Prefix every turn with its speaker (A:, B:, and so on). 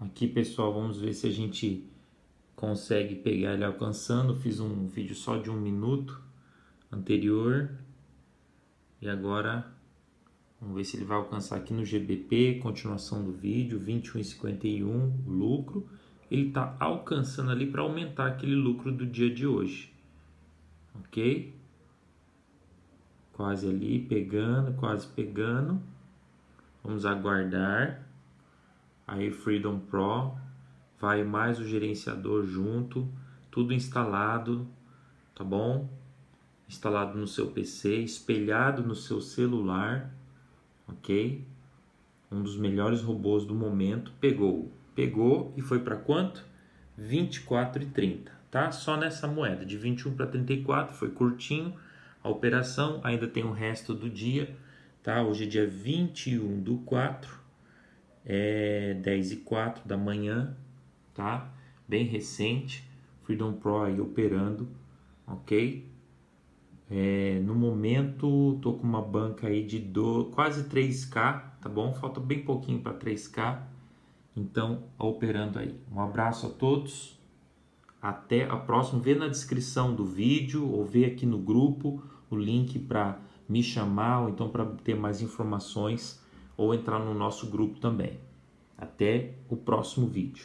A: Aqui, pessoal, vamos ver se a gente consegue pegar ele alcançando. Fiz um vídeo só de um minuto anterior. E agora, vamos ver se ele vai alcançar aqui no GBP, continuação do vídeo, 21,51 lucro. Ele está alcançando ali para aumentar aquele lucro do dia de hoje. Ok? Quase ali, pegando, quase pegando. Vamos aguardar. Aí Freedom Pro, vai mais o gerenciador junto, tudo instalado, tá bom? Instalado no seu PC, espelhado no seu celular, ok? Um dos melhores robôs do momento pegou, pegou e foi para quanto? 24,30, tá? Só nessa moeda de 21 para 34 foi curtinho a operação, ainda tem o resto do dia, tá? Hoje é dia 21 do 4 é 10 e 4 da manhã, tá? Bem recente, Freedom Pro aí operando, ok? É, no momento, tô com uma banca aí de do, quase 3K, tá bom? Falta bem pouquinho para 3K, então operando aí. Um abraço a todos, até a próxima. Vê na descrição do vídeo ou vê aqui no grupo o link para me chamar ou então para ter mais informações ou entrar no nosso grupo também. Até o próximo vídeo.